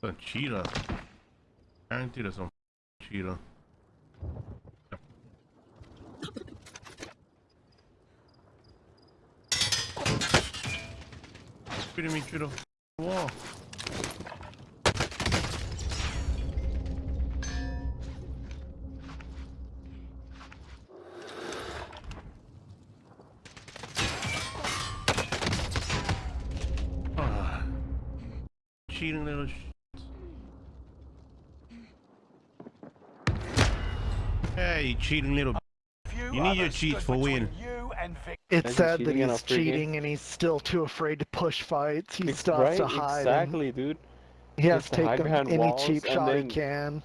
A cheetah. Guarantee there's some cheetah. Shooting me through the wall. Cheating little Hey, you cheating little You need your cheats for win. It's sad that cheating in a he's free game. cheating and he's still too afraid to push fights. He Ex- still has right? to hide. and Exactly, dude. He has has to to hide take behind any walls cheap and shot he can.